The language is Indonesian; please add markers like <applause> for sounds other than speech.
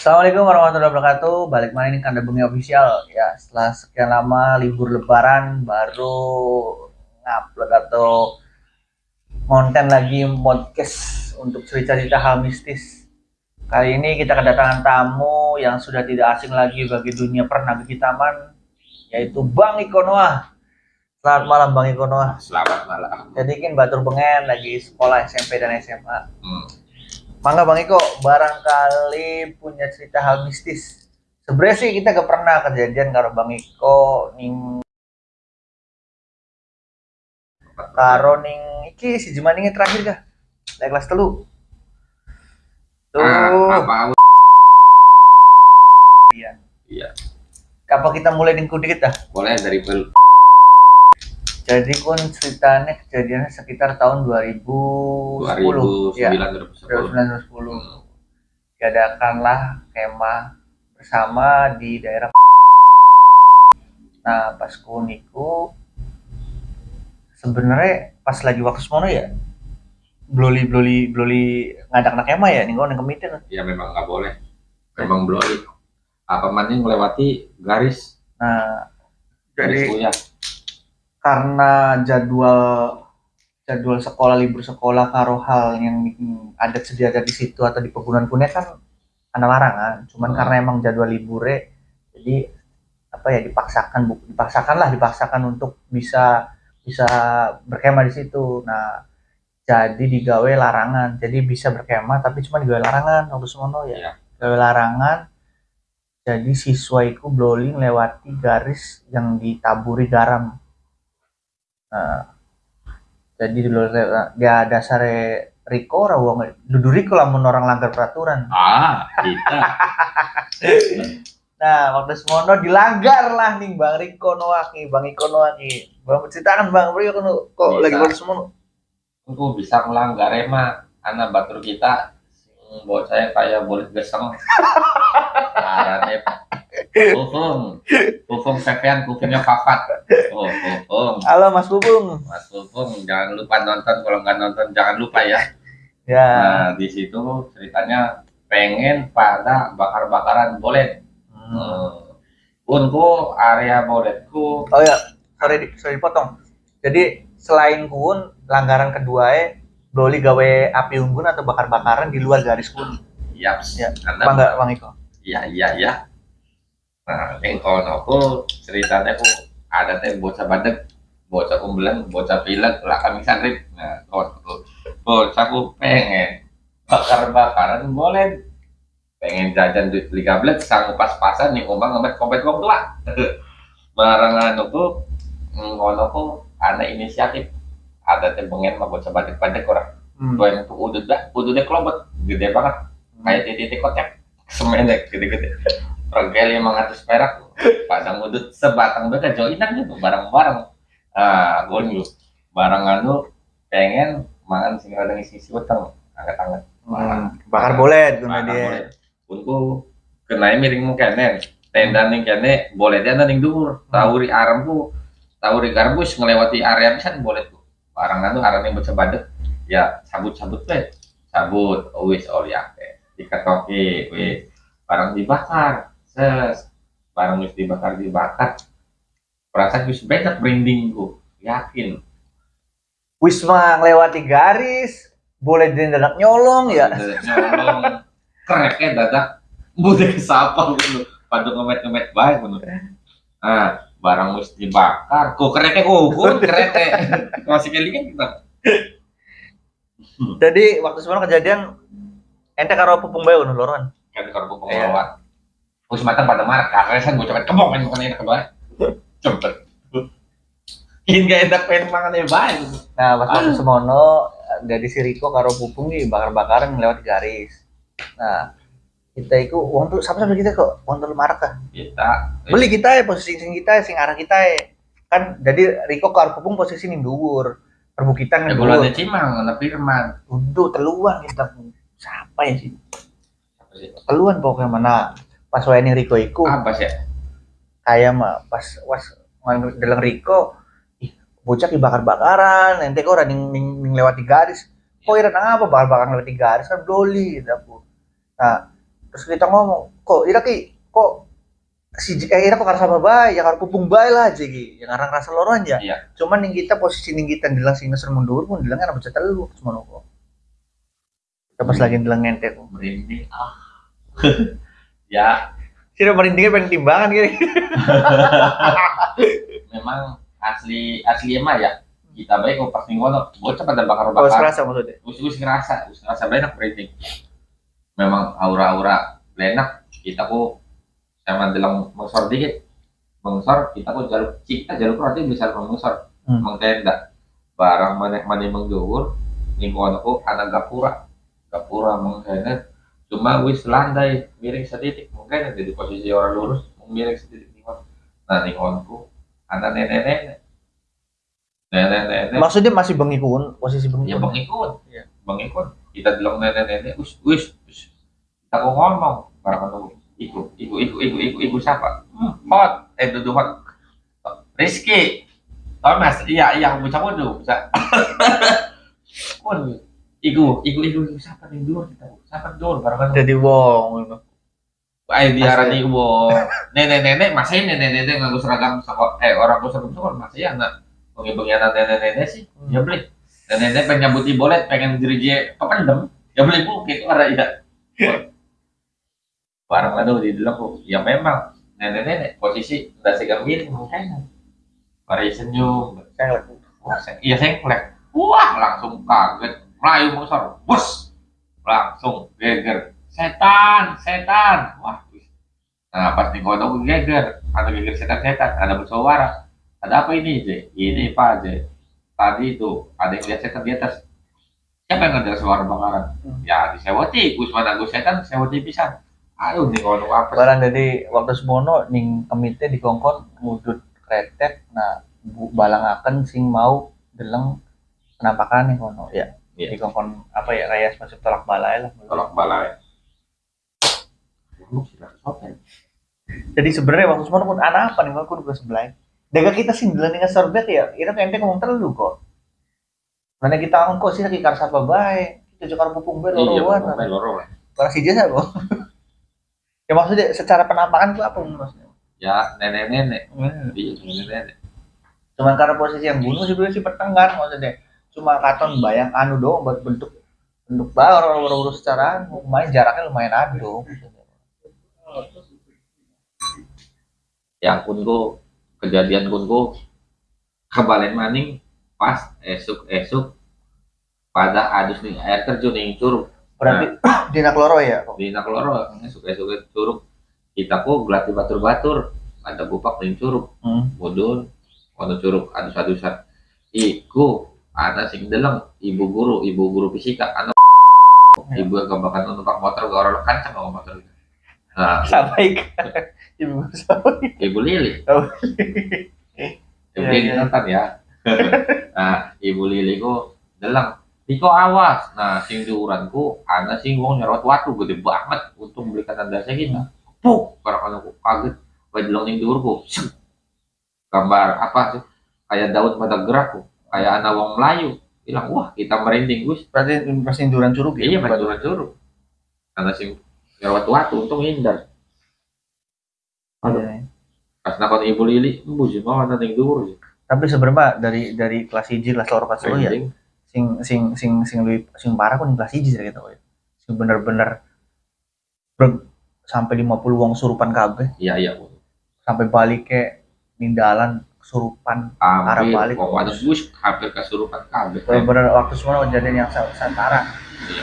Assalamualaikum warahmatullahi wabarakatuh. Balik mana ini Kanda Bengi Official ya. Setelah sekian lama libur lebaran baru ngupload atau konten lagi podcast untuk cerita-cerita hal mistis. Kali ini kita kedatangan tamu yang sudah tidak asing lagi bagi dunia pernah Taman yaitu Bang Ikonoa. Selamat malam Bang Ikonoa. Selamat malam. Jadi kan Batur Bengen lagi sekolah SMP dan SMA. Hmm. Mangga Bang Iko, barangkali punya cerita hal mistis. Sebenarnya sih kita gak pernah kejadian karo Bang Iko ning karo ning iki si Jumaninge terakhir kah? Naik kelas telu. Tuh. Ah, apa? Iya. Iya. Apa kita mulai ning dikit dah? Boleh dari pel. Jadi kun ceritanya kejadiannya sekitar tahun 2010. 2009 Ya, 2010. 2010. Diadakanlah kemah bersama di daerah Nah, pas kuniku sebenarnya pas lagi waktu semono ya bloli bloli bloli ngadak nak kemah ya nih gue kemitin Ya memang nggak boleh. Memang bloli. Apa maning melewati garis nah garis jadi kuliah. Karena jadwal jadwal sekolah libur sekolah karo hal yang ada sedia ada di situ atau di pegunungan kuning kan ada larangan cuman Hmm. karena emang jadwal liburnya jadi apa ya dipaksakan dipaksakan lah dipaksakan untuk bisa bisa berkemah di situ. Nah jadi digawe larangan. Jadi bisa berkemah tapi cuma digawe larangan waktu semono ya. Iya. gawe larangan jadi siswa itu blowing lewati garis yang ditaburi garam Nah, jadi di luar dia dasar Riko rawang dudu Riko lamun orang langgar peraturan. Ah, kita. <laughs> Nah, waktu semono dilanggar lah nih Bang Riko Noaki, Bang Iko Noaki. Bang ceritakan Bang Riko kok Bisa. lagi waktu semono. Aku bisa melanggar emang anak batur kita bocah yang kayak boleh geseng. <laughs> Arane Kufung, kufung sekian, kufungnya papat. Oh, kufung. Halo Mas Bubung. Mas Kufung, jangan lupa nonton. Kalau nggak nonton, jangan lupa ya. Ya. Nah, di situ ceritanya pengen pada bakar-bakaran bolet. Hmm. Hmm. Unku area boletku Oh ya, sorry sorry dipotong. Jadi selain kun langgaran kedua e Broli gawe api unggun atau bakar-bakaran di luar garis kun. yaps. Ya, Karena Apa enggak Bang Iko? iya iya iya. Nah, yang kono aku ceritanya aku ada teh bocah badek, bocah umbelan, bocah pilek, lah kami santri. Nah, kono bocah aku pengen bakar-bakaran boleh. Pengen jajan duit beli gablet sanggup pas-pasan nih umpang ngebet kompet wong tua. <laughs> Barangan aku ngono aku ada inisiatif. Ada teh pengen mah bocah badek-badek orang Hmm. tua yang tuh udah dah udahnya kelobet gede banget. Kayak titik kocek semenek gede-gede regel lima ratus perak. Padang udut sebatang beda joinan gitu barang-barang ah gue dulu barang anu pengen mangan sing ada ngisi si utang angkat-angkat Hmm. Bakar bolet guna Bakar dia. boleh. Unku kenai miring mu kene tenda ning kene boleh dia ning dhuwur. Tawuri aram ku tawuri garbus ngelewati area pisan boleh tuh barang anu arane bocah badek ya sabut-sabut we. Sabut wis oli ake dikatoki wis. Barang dibakar ses barang wis dibakar dibakar. Perasaan wis banyak branding ku yakin Wisma ngelewati garis, boleh dadak nyolong ya. nyolong. Kereknya dadak bude sapa gitu. Pada ngemet ngemet baik gitu. Ah barang mesti dibakar. Kok kereknya ukur kerete masih kali kan kita Jadi waktu sebelum kejadian ente karo pupung bae nu loron. kan? Di korpo Iya. Pengelolaan Terus mata pada marah, kan gue coba kebong kan bukan enak kedua cepet ini gak enak pengen makan ya baik Nah, pas waktu semono dari si Riko karo pupung nih bakar-bakaran lewat garis. Nah, kita itu uang tuh sama sama kita kok uang tuh marah kah? kita Beli kita ya posisi sing kita sing arah kita ya. Kan jadi Riko karo pupung posisi ning dhuwur. Perbukitan ya bulan cimang anak firman Udah teluan kita. Siapa ya sih? Teluan pokoknya mana. Pas ning Riko iku. Apa sih kayak mah pas was dalam Riko ih bocah dibakar-bakaran ente kok ning, ning, ning lewat di garis. Kok iran apa bakar-bakar lewat di garis kan bloli gitu aku. Nah terus kita ngomong kok ira ki kok si eh ira kok karena sama bae? Ya karo pupung bae lah aja ki. Yang ngarang rasa loro aja Iya. cuman yang kita posisi yang kita dilang sing ngeser mundur pun dilang kan bisa telu cuma pas Hmm. lagi dilang ngente kok merinding. Ah <laughs> ya. Sih udah merindingnya pengen timbangan gini <laughs> memang asli asli emang ya. Kita baik kok pas ngono bocah pada bakar kalau bakar serasa maksudnya. Us us ngerasa us ngerasa banyak merinding memang aura-aura enak. Kita kok sama dalam mengsor dikit. Mengsor kita kok jalur kita jalur berarti bisa mengsor. Hmm. mengtenda barang mana mana menggeur lingkungan aku anak gapura. Gapura mengtenda cuma wis landai miring sedikit mungkin ada di posisi orang lurus miring sedikit lingkungan nah lingkunganku anak nenek-nenek. Nenek-nenek. Maksudnya masih bengikun posisi ya bengikun. Bang ikut Iya. bang ikut kita bilang nenek-nenek us us us kita mau ngomong barang itu ikut ikut ikut ikut ikut ikut siapa? Hmm, hot eh duduk hot Rizky. Thomas. Iya iya aku bisa dulu bisa. <laughs> Pun ikut ikut ikut ikut siapa nih? Dulu kita. Siapa? Dulu barang jadi wong gitu. Ayo diarani wong. Nenek-nenek masih nenek-nenek nganggo seragam sekolah eh orang gue seragam sekolah masih anak. Bengi-bengi anak nenek-nenek sih ya beli. Nenek-nenek pengen nyabuti bolet pengen dirije pependem ya beli bu gitu ada iya. Barang aduh di dalam kok ya memang. Nenek-nenek posisi udah segar miring mukanya mari senyum. Saya Wah, saya, iya sengklek wah langsung kaget melayu mungsor bus! Langsung geger. Setan setan! Wah nah pas di kodok geger. Ada geger setan-setan ada bersuara. Ada apa ini Je? ini pak Je? tadi itu ada yang lihat setan di atas. Siapa yang ada suara bakaran? Hmm. ya disewoti gus mana gus setan sewoti bisa aduh nih kodok apa? Barang dari waktu semono ning kemite dikongkon mudut kretek. Nah bu balangaken sing mau deleng penampakan nih kono ya Iya. dikongkon apa ya kayak semacam tolak balai lah. Tolak balai. Sih, sopan. jadi sebenarnya waktu semono pun anak apa nih aku juga sebelah daga kita sih deleng dengan sorbet ya itu ente ngomong terlalu kok. Mana kita angko sih lagi karsa apa bae. Kita juga pupung bae iya loro lah. Barang si jasa kok. <laughs> Ya maksudnya secara penampakan itu apa maksudnya? Ya nenek-nenek. Hmm. iya nenek-nenek. Cuman karena posisi yang bunuh sebenarnya si pertengkar maksudnya cuma katon bayang anu doang buat bentuk bentuk bar urus secara anu. lumayan jaraknya lumayan adu yang kunku kejadian kunku kebalen maning pas esuk esuk pada adus nih air terjun yang curug. Berarti dina kloro ya kok di nakloro esuk esuk curug. Kita kok gelati batur batur ada bupak ning curug. Hmm. mudun ono curug adus adusan iku ada sing deleng ibu guru ibu guru fisika anak ibu yang kebakan numpak motor ke orang kancang sama motor nah sampai ke <laughs> ibu sampai ibu lili. Oh. <laughs> ibu lili iya. nonton ya. <laughs> Nah ibu lili ku deleng Diko awas, nah sing diuranku ada sing wong nyorot watu gede banget. Untuk belikan tanda saya kita. Puk, karena aku kaget, bayi delong ning diurku, gambar apa sih? Kayak daun pada gerakku, kayak anak wong Melayu. Bilang, wah kita merinding gus. berarti persinduran curug ya Iya, bantuan suruh. Karena sing nyorot watu, untung hindar. Iya. Pas nakon ibu lili, embu sih mau nanti sih. tapi sebenarnya dari dari kelas hiji kelas loro kelas ya sing sing sing sing lebih sing parah pun kelas hiji sih gitu ya sing bener-bener ber- sampai 50 wong surupan kabeh Iya, iya. sampai balik ke nindalan kesurupan Hampir, balik. ada bus hampir kesurupan kabeh. bener-bener waktu semua kejadian yang sa- setara Iya.